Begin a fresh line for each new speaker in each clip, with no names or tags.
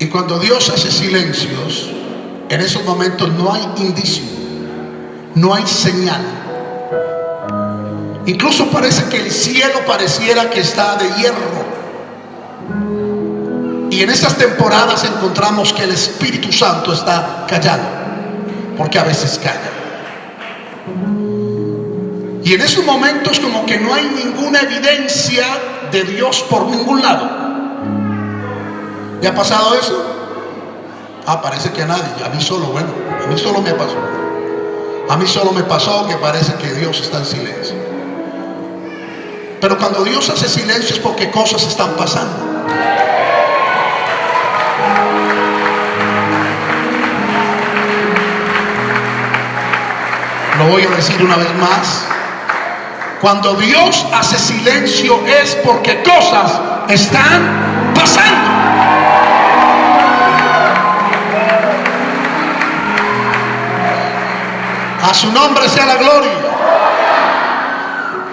Y cuando Dios hace silencios, en esos momentos no hay indicio, no hay señal. Incluso parece que el cielo pareciera que está de hierro. Y en esas temporadas encontramos que el Espíritu Santo está callado, porque a veces calla. Y en esos momentos como que no hay ninguna evidencia de Dios por ningún lado. ¿Le ha pasado eso? Ah, parece que a nadie, a mí solo, bueno, a mí solo me pasó. A mí solo me pasó que parece que Dios está en silencio. Pero cuando Dios hace silencio es porque cosas están pasando. Lo voy a decir una vez más. Cuando Dios hace silencio es porque cosas están pasando. A su nombre sea la gloria.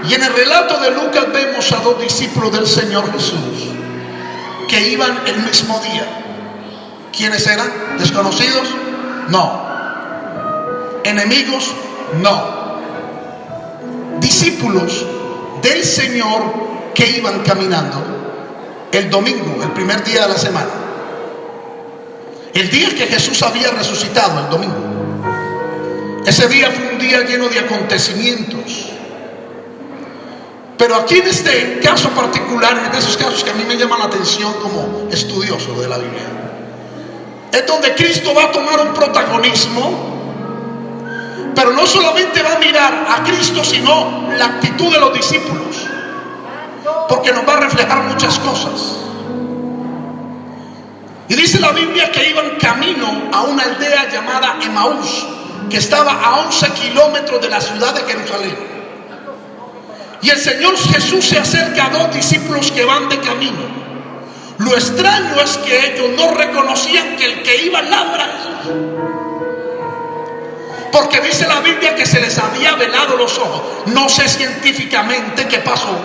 Y en el relato de Lucas vemos a dos discípulos del Señor Jesús que iban el mismo día. ¿Quiénes eran? ¿Desconocidos? No. ¿Enemigos? No discípulos del Señor que iban caminando el domingo, el primer día de la semana. El día que Jesús había resucitado, el domingo. Ese día fue un día lleno de acontecimientos. Pero aquí en este caso particular, en esos casos que a mí me llaman la atención como estudioso de la Biblia, es donde Cristo va a tomar un protagonismo pero no solamente va a mirar a Cristo, sino la actitud de los discípulos. Porque nos va a reflejar muchas cosas. Y dice la Biblia que iban camino a una aldea llamada Emaús, que estaba a 11 kilómetros de la ciudad de Jerusalén. Y el Señor Jesús se acerca a dos discípulos que van de camino. Lo extraño es que ellos no reconocían que el que iba al lado era Jesús. Porque dice la Biblia que se les había velado los ojos. No sé científicamente qué pasó.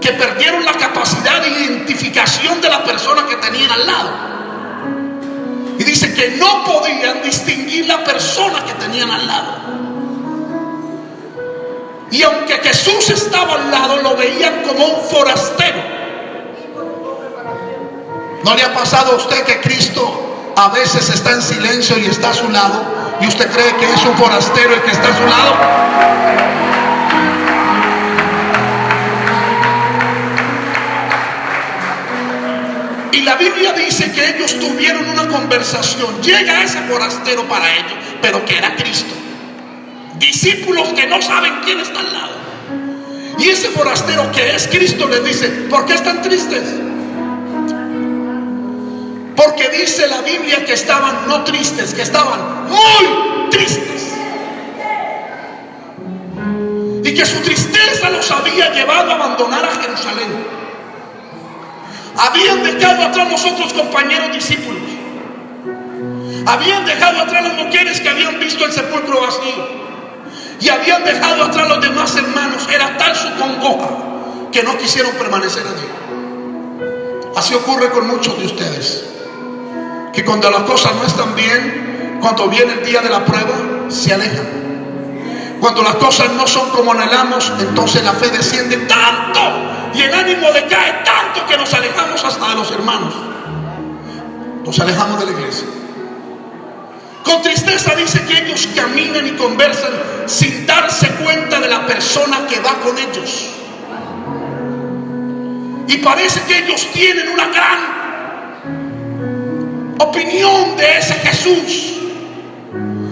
Que perdieron la capacidad de identificación de la persona que tenían al lado. Y dice que no podían distinguir la persona que tenían al lado. Y aunque Jesús estaba al lado, lo veían como un forastero. ¿No le ha pasado a usted que Cristo a veces está en silencio y está a su lado? ¿Y usted cree que es un forastero el que está a su lado? Y la Biblia dice que ellos tuvieron una conversación. Llega ese forastero para ellos, pero que era Cristo. Discípulos que no saben quién está al lado. Y ese forastero que es Cristo les dice, ¿por qué están tristes? Porque dice la Biblia que estaban no tristes, que estaban muy tristes. Y que su tristeza los había llevado a abandonar a Jerusalén. Habían dejado atrás los otros compañeros discípulos. Habían dejado atrás las mujeres que habían visto el sepulcro vacío. Y habían dejado atrás los demás hermanos. Era tal su congoja que no quisieron permanecer allí. Así ocurre con muchos de ustedes que cuando las cosas no están bien, cuando viene el día de la prueba, se alejan. Cuando las cosas no son como anhelamos, entonces la fe desciende tanto y el ánimo decae tanto que nos alejamos hasta de los hermanos. Nos alejamos de la iglesia. Con tristeza dice que ellos caminan y conversan sin darse cuenta de la persona que va con ellos. Y parece que ellos tienen una gran opinión de ese Jesús.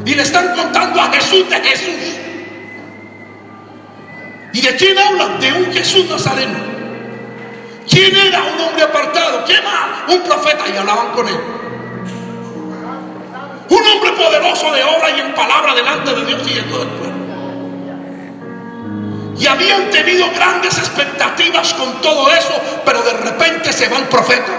Y le están contando a Jesús de Jesús. ¿Y de quién hablan? De un Jesús Nazareno. ¿Quién era un hombre apartado? ¿Quién más? Un profeta. Y hablaban con él. Un hombre poderoso de obra y en palabra delante de Dios y de todo el pueblo. Y habían tenido grandes expectativas con todo eso, pero de repente se va el profeta.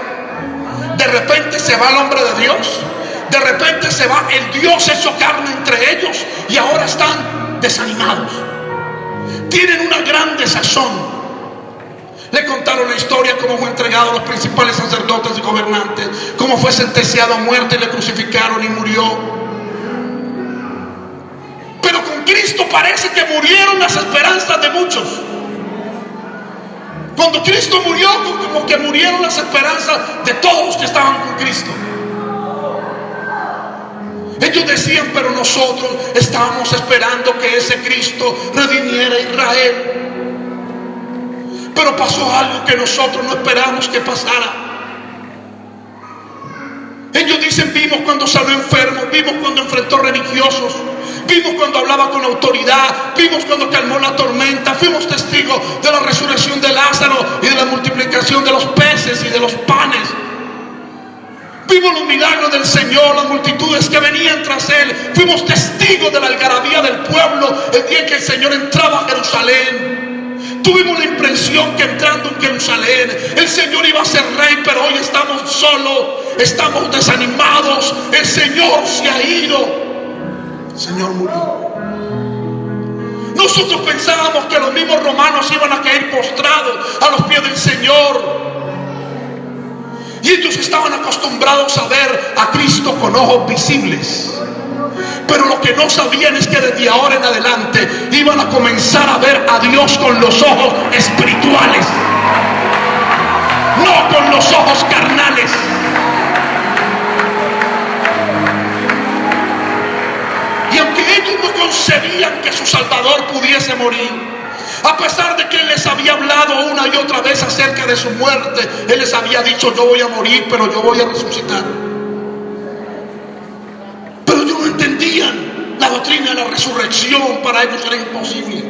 De repente se va el hombre de Dios. De repente se va el Dios hecho carne entre ellos y ahora están desanimados. Tienen una gran desazón. Le contaron la historia, cómo fue entregado a los principales sacerdotes y gobernantes, cómo fue sentenciado a muerte y le crucificaron y murió. Pero con Cristo parece que murieron las esperanzas de muchos. Cuando Cristo murió, como que murieron las esperanzas de todos los que estaban con Cristo. Ellos decían, pero nosotros estábamos esperando que ese Cristo redimiera a Israel. Pero pasó algo que nosotros no esperamos que pasara. Ellos dicen, vimos cuando salió enfermo, vimos cuando enfrentó religiosos, vimos cuando hablaba con autoridad, vimos cuando calmó la tormenta, fuimos testigos de la resurrección de Lázaro y de la multiplicación de los peces y de los panes. Vimos los milagros del Señor, las multitudes que venían tras Él. Fuimos testigos de la algarabía del pueblo el día que el Señor entraba a Jerusalén. Tuvimos la impresión que entrando en Jerusalén el Señor iba a ser rey, pero hoy estamos solos, estamos desanimados. El Señor se ha ido. Señor murió. Nosotros pensábamos que los mismos romanos iban a caer postrados a los pies del Señor. Y ellos estaban acostumbrados a ver a Cristo con ojos visibles. Pero lo que no sabían es que desde ahora en adelante iban a comenzar a ver a Dios con los ojos espirituales. No con los ojos carnales. Y aunque ellos no concebían que su Salvador pudiese morir, a pesar de que Él les había hablado una y otra vez acerca de su muerte, Él les había dicho, yo voy a morir, pero yo voy a resucitar. Ellos no entendían la doctrina de la resurrección, para ellos era imposible.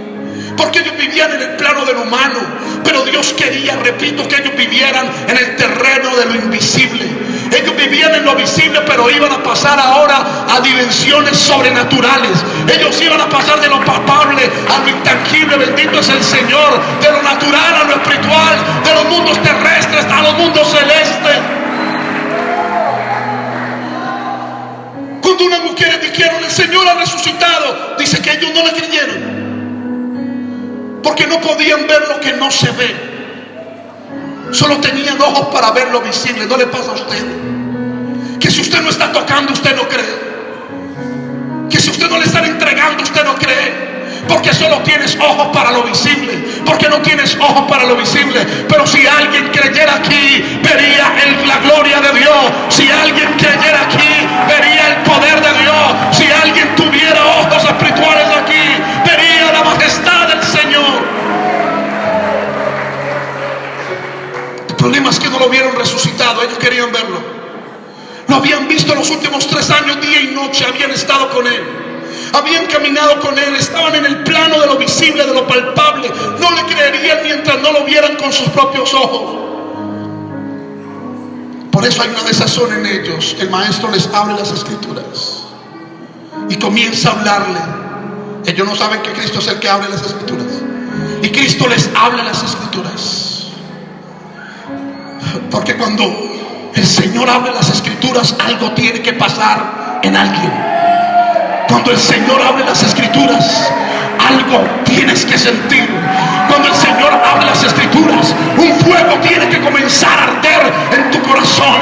Porque ellos vivían en el plano del humano, pero Dios quería, repito, que ellos vivieran en el terreno de lo invisible. Ellos vivían en lo visible, pero iban a pasar ahora a dimensiones sobrenaturales. Ellos iban a pasar de lo palpable a lo intangible. Bendito es el Señor. De lo natural a lo espiritual. De los mundos terrestres a los mundos celestes. Cuando unas mujeres dijeron, el Señor ha resucitado, dice que ellos no le creyeron. Porque no podían ver lo que no se ve. Solo tenían ojos para ver lo visible. ¿No le pasa a usted? Que si usted no está tocando, usted no cree. Que si usted no le está entregando, usted no cree. Solo tienes ojos para lo visible. Porque no tienes ojos para lo visible. Pero si alguien creyera aquí, vería la gloria de Dios. Si alguien creyera aquí, vería el poder de Dios. Si alguien tuviera ojos espirituales aquí, vería la majestad del Señor. problema es que no lo vieron resucitado, ellos querían verlo. Lo habían visto los últimos tres años, día y noche, habían estado con él. Habían caminado con él, estaban en el plano de lo visible, de lo palpable. No le creerían mientras no lo vieran con sus propios ojos. Por eso hay una desazón en ellos. El maestro les abre las escrituras y comienza a hablarle. Ellos no saben que Cristo es el que abre las escrituras. Y Cristo les habla las escrituras. Porque cuando el Señor abre las escrituras, algo tiene que pasar en alguien. Cuando el Señor abre las escrituras, algo tienes que sentir. Cuando el Señor abre las escrituras, un fuego tiene que comenzar a arder en tu corazón.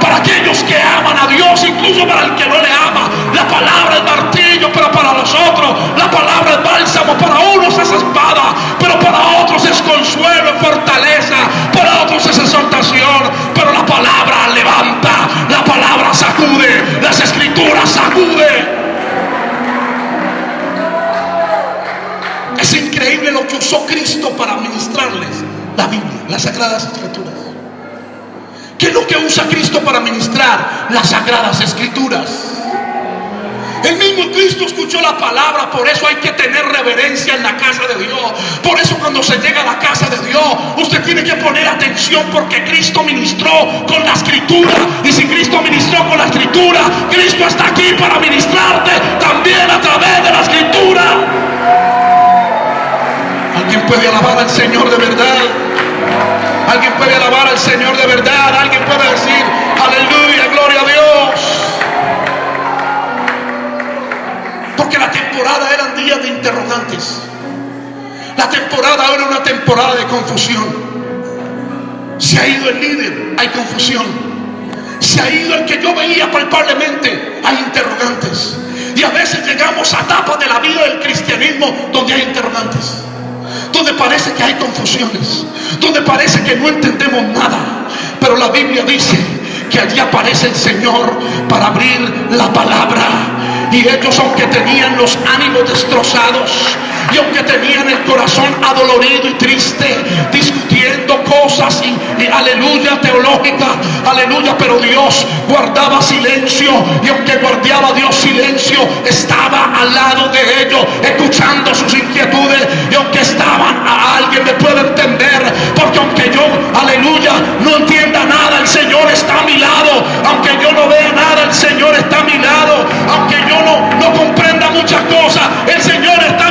Para aquellos que aman a Dios, incluso para el que no le ama, la palabra es martillo, pero para los otros, la palabra es bálsamo. Para unos es espada, pero para otros es consuelo, fortaleza. Para otros es exaltación, pero la palabra levanta, la palabra sacude, las escrituras sacude. Usó Cristo para ministrarles la Biblia, las Sagradas Escrituras. ¿Qué es lo que usa Cristo para ministrar las Sagradas Escrituras? El mismo Cristo escuchó la palabra, por eso hay que tener reverencia en la casa de Dios. Por eso cuando se llega a la casa de Dios, usted tiene que poner atención porque Cristo ministró con la escritura. Y si Cristo ministró con la escritura, Cristo está aquí para ministrarte también a través de la escritura. Alguien puede alabar al Señor de verdad. Alguien puede alabar al Señor de verdad. Alguien puede decir, aleluya, gloria a Dios. Porque la temporada eran días de interrogantes. La temporada era una temporada de confusión. Se ha ido el líder, hay confusión. Se ha ido el que yo veía palpablemente, hay interrogantes. Y a veces llegamos a etapas de la vida del cristianismo donde hay interrogantes. Donde parece que hay confusiones. Donde parece que no entendemos nada. Pero la Biblia dice que allí aparece el Señor para abrir la palabra. Y ellos aunque tenían los ánimos destrozados y aunque tenían el corazón adolorido y triste, discutiendo cosas y, aleluya teológica, aleluya, pero Dios guardaba silencio. Y aunque guardaba Dios silencio, estaba al lado de ellos, escuchando sus inquietudes. Y aunque estaban a alguien me puede entender, porque aunque yo, aleluya, no entienda nada, el Señor está a mi lado, aunque yo no vea nada, el Señor está a mi lado, aunque yo no, no comprenda muchas cosas, el Señor está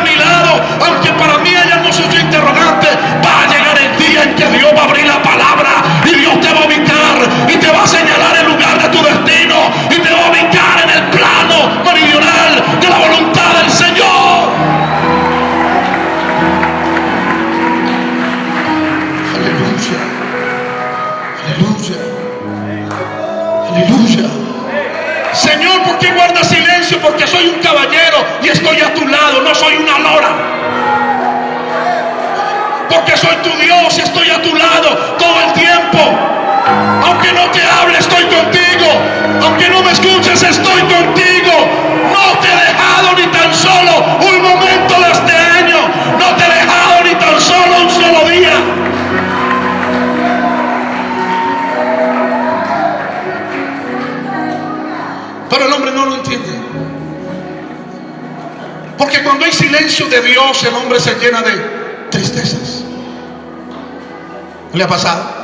llena de tristezas. ¿No le ha pasado?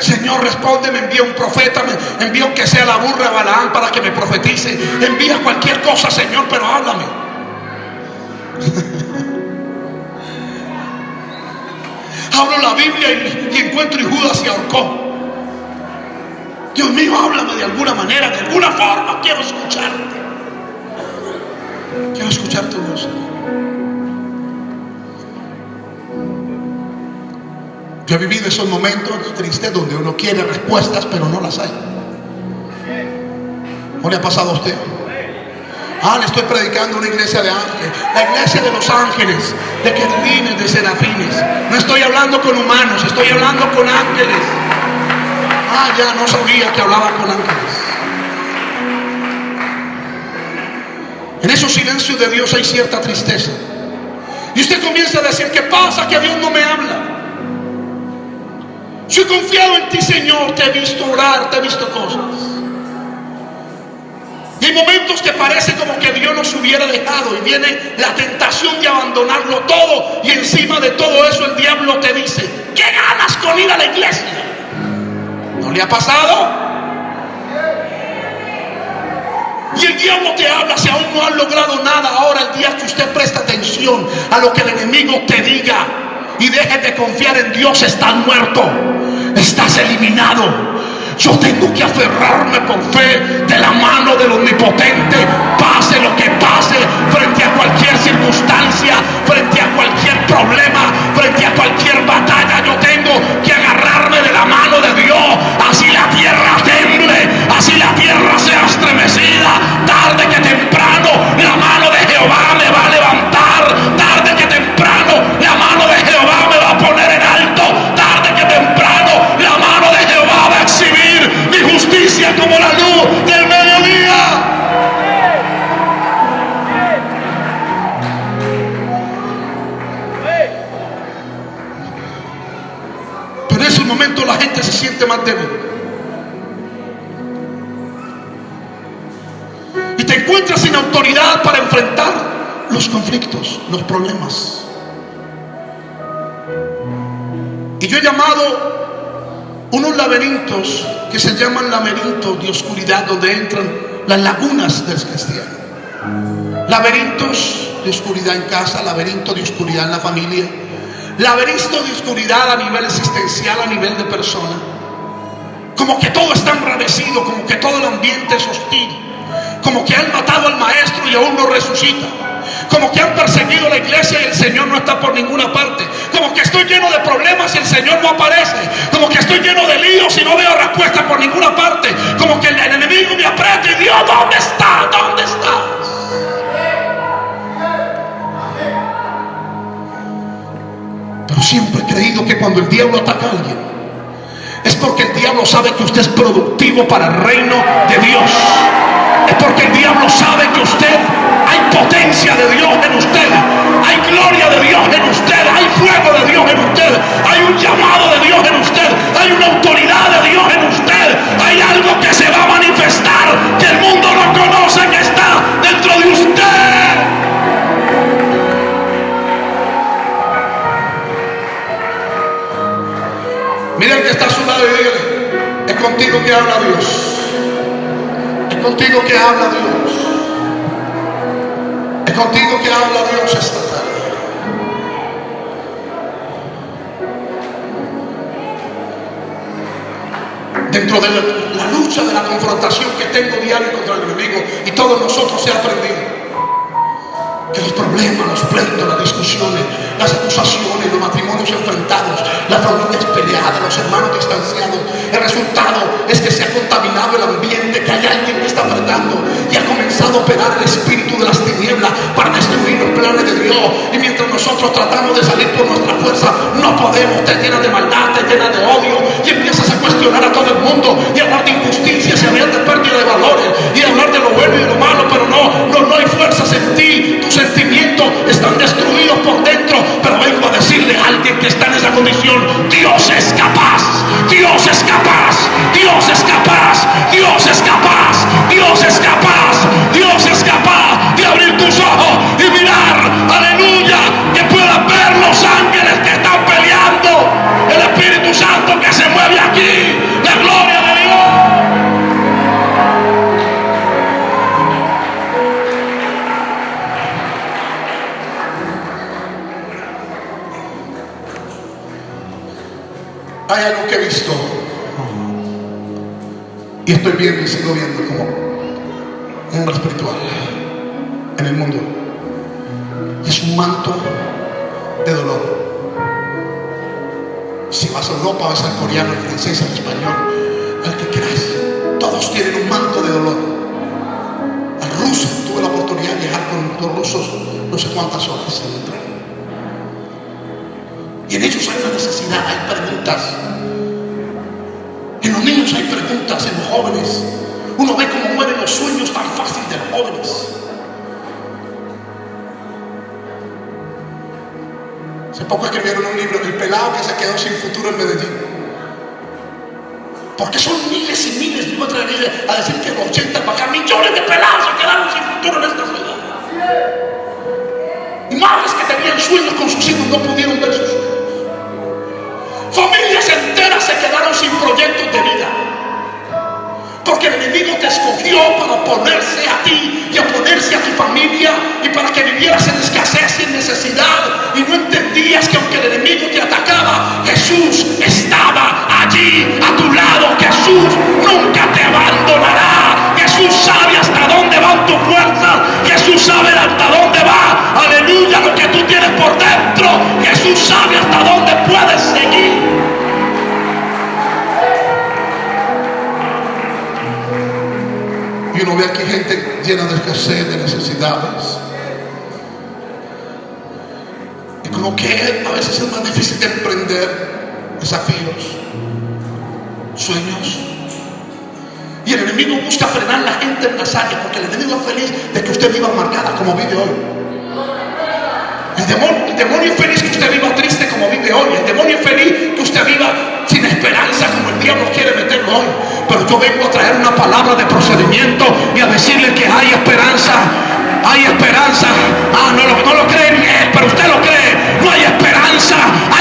Señor, responde, me envía un profeta, me envía que sea la burra Balaán para que me profetice. Envía cualquier cosa, Señor, pero háblame. Hablo la Biblia y, y encuentro y Judas se ahorcó. Dios mío, háblame de alguna manera, de alguna forma. Quiero escucharte. Quiero escuchar tu voz. Yo he vivido esos momentos tristes donde uno quiere respuestas, pero no las hay. ¿No le ha pasado a usted? Ah, le estoy predicando una iglesia de ángeles, la iglesia de los ángeles, de querubines, de serafines. No estoy hablando con humanos, estoy hablando con ángeles. Ah, ya no sabía que hablaba con ángeles. En esos silencios de Dios hay cierta tristeza. Y usted comienza a decir, ¿qué pasa? Que Dios no me habla. Yo he confiado en ti, Señor. Te he visto orar, te he visto cosas. Y hay momentos que parece como que Dios nos hubiera dejado y viene la tentación de abandonarlo todo y encima de todo eso el diablo te dice, ¿qué ganas con ir a la iglesia? ¿No le ha pasado? Y el diablo te habla si aún no has logrado nada. Ahora el día que usted presta atención a lo que el enemigo te diga, y dejes de confiar en Dios, estás muerto, estás eliminado. Yo tengo que aferrarme por fe de la mano del omnipotente, pase lo que pase, frente a cualquier circunstancia, frente a cualquier problema, frente a cualquier batalla. Yo tengo que agarrarme de la mano de Dios, así la tierra temble, así la tierra sea momento la gente se siente más débil. Y te encuentras sin autoridad para enfrentar los conflictos, los problemas. Y yo he llamado unos laberintos que se llaman laberintos de oscuridad, donde entran las lagunas del cristiano. Laberintos de oscuridad en casa, laberinto de oscuridad en la familia, laberinto de oscuridad a nivel existencial, a nivel de persona. Como que todo está enrarecido, como que todo el ambiente es hostil, como que han matado al maestro y aún no resucita, como que han perseguido la iglesia y el Señor no está por ninguna parte como que estoy lleno de problemas y el Señor no aparece, como que estoy lleno de líos y no veo respuesta por ninguna parte, como que el, enemigo me aprieta y Dios, ¿dónde está? ¿Dónde estás? Pero siempre he creído que cuando el diablo ataca a alguien, es porque el diablo sabe que usted es productivo para el reino de Dios. Es porque el diablo sabe que usted hay potencia de Dios en usted, hay gloria de Dios en usted, hay fuego de Dios en usted, hay un llamado de Dios en usted, contigo que habla Dios. Es contigo que habla Dios. Es contigo que habla Dios esta tarde. Dentro de la, lucha, de la confrontación que tengo diario contra el enemigo y todos nosotros se ha aprendido que los problemas, los pleitos, las discusiones, las acusaciones, los matrimonios enfrentados, las familias peleadas, los hermanos distanciados, el resultado es que se ha contaminado el ambiente, que hay alguien que está tratando y ha comenzado a operar el espíritu de las tinieblas para destruir los planes de Dios. Y mientras nosotros tratamos de salir por nuestra fuerza, no podemos, te llenas de maldad, te llenas de odio y empiezas a cuestionar a todo el mundo y hablar de injusticia, y hablar de que está en esa condición, Dios es capaz, Dios es capaz, Dios es capaz, Dios es capaz, viendo y sigo viendo como un hombre espiritual en el mundo. Es un manto de dolor. Si vas a Europa, vas al coreano, al francés, al español, al que quieras, todos tienen un manto de dolor. Al ruso, tuve la oportunidad de viajar con los rusos no sé cuántas horas en el tren. Y en ellos hay una necesidad, hay preguntas. Hay preguntas, en los jóvenes. Uno ve cómo mueren los sueños tan fácil de los jóvenes. Hace poco escribieron un libro del pelado que se quedó sin futuro en Medellín. Porque son miles y miles, me atrevería a decir que 80 para acá, millones de pelados se quedaron sin futuro en esta ciudad. Y madres que tenían sueños con sus hijos no pudieron ver sus sueños. Familias enteras se quedaron sin proyectos de vida. Porque el enemigo te escogió para oponerse a ti y oponerse a tu familia y para que vivieras en escasez y en necesidad. Y no entendías que aunque el enemigo te atacaba, Jesús estaba allí a tu lado. Jesús llena de escasez, de necesidades. Y como que a veces es más difícil de emprender desafíos, sueños. Y el enemigo busca frenar la gente en las áreas porque el enemigo es feliz de que usted viva amargada como vive hoy. El demonio, el demonio es feliz que usted viva triste como vive hoy. El demonio es feliz que usted viva sin esperanza como diablo quiere meterlo hoy. Pero yo vengo a traer una palabra de procedimiento y a decirle que hay esperanza. Hay esperanza. Ah, no lo, no lo cree bien, pero usted lo cree. No hay esperanza. Hay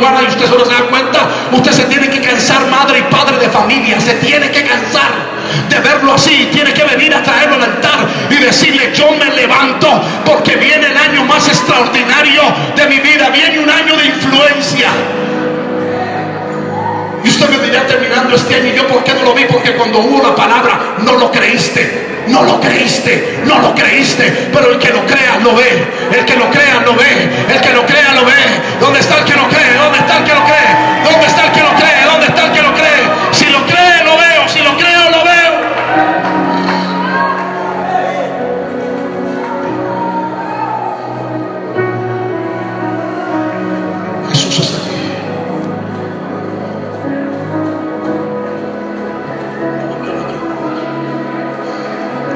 y usted solo se da cuenta, usted se tiene que cansar, madre y padre de familia, se tiene que cansar de verlo así, tiene que venir a traerlo al altar y decirle, yo me levanto porque viene el año más extraordinario de mi vida, viene un año de influencia. Y usted me dirá terminando este año, ¿y yo por qué no lo vi? Porque cuando hubo la palabra, no lo creíste no lo creíste, no lo creíste, pero el que lo crea lo ve, el que lo crea lo ve, el que lo crea lo ve. ¿Dónde está el que lo cree? ¿Dónde está el que lo cree? ¿Dónde está el que lo cree? ¿Dónde está?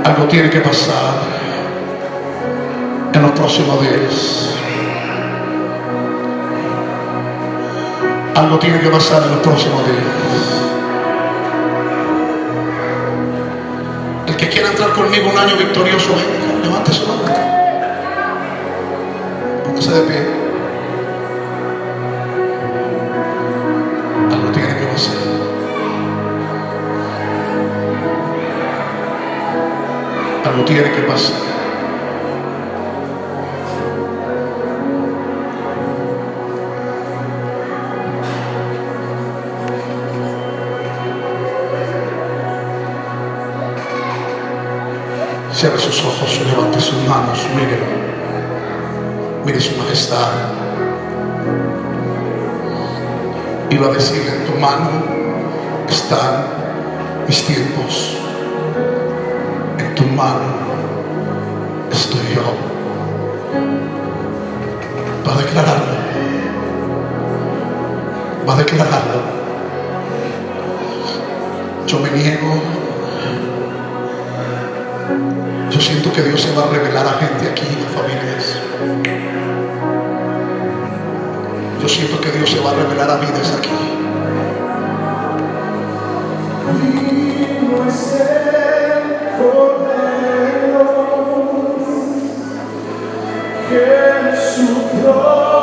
Algo tiene que pasar en los próximos días. Algo tiene que pasar en los próximos días. El que quiera entrar conmigo un año victorioso, levante su mano. Póngase de pie. tiene que pasar. Cierre sus ojos, levante sus manos, mire, mire su majestad. Iba a decir en tu mano están mis tiempos, en tu mano estoy yo va a declararlo. Va a declararlo. Yo me niego. Yo siento que Dios se va a revelar a gente aquí a familias. Yo siento que Dios se va a revelar a vidas aquí.
We were set
for them. que suprou.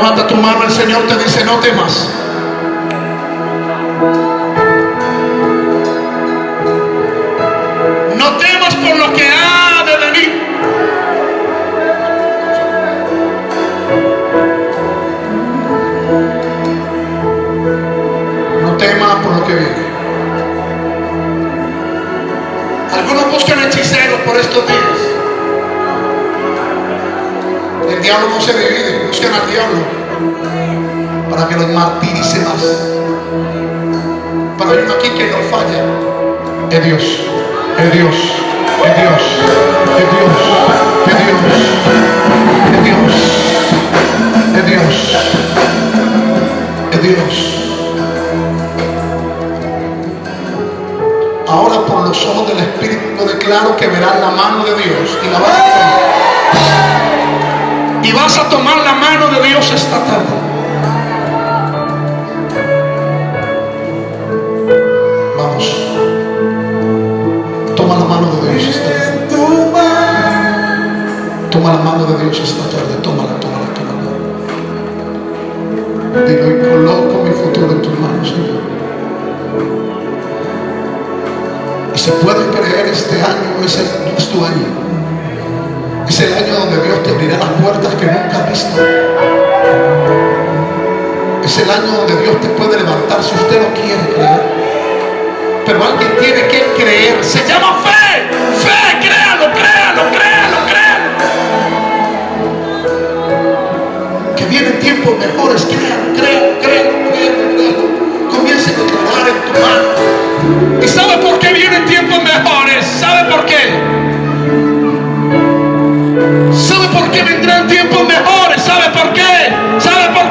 Levanta tu mano, el Señor te dice, no temas. No temas por lo que ha de venir. No temas por lo que viene. Algunos buscan hechiceros por estos días. El diablo no se divide, buscan al diablo para que los martirice más. Pero hay uno aquí que no falla. Es Dios, es Dios, es Dios, es Dios, es Dios, es Dios, es Dios, es Dios. Ahora por los ojos del Espíritu declaro que verás la mano de Dios y la vas a. Y vas a tomar la mano de Dios esta tarde. Vamos. Toma la mano de Dios esta tarde. Toma la mano de Dios esta tarde. Tómala, tómala, tómala. Dilo y coloco mi futuro en tus manos, Señor. Y si puedes creer, este año es, el, es tu año. Es el año donde Dios te abrirá las puertas que nunca has visto. Es el año donde Dios te puede levantar si usted no quiere creer. Pero alguien tiene que creer. Se llama fe. Fe, créalo, créalo, créalo, créalo. Que vienen tiempos mejores. Créalo, créalo, créalo, créalo, créalo. Comience a declarar en tu mano. ¿Y sabe por qué vienen tiempos mejores? ¿Sabe por qué? ¿Sabe por qué vendrán tiempos mejores? ¿Sabe por qué? ¿Sabe por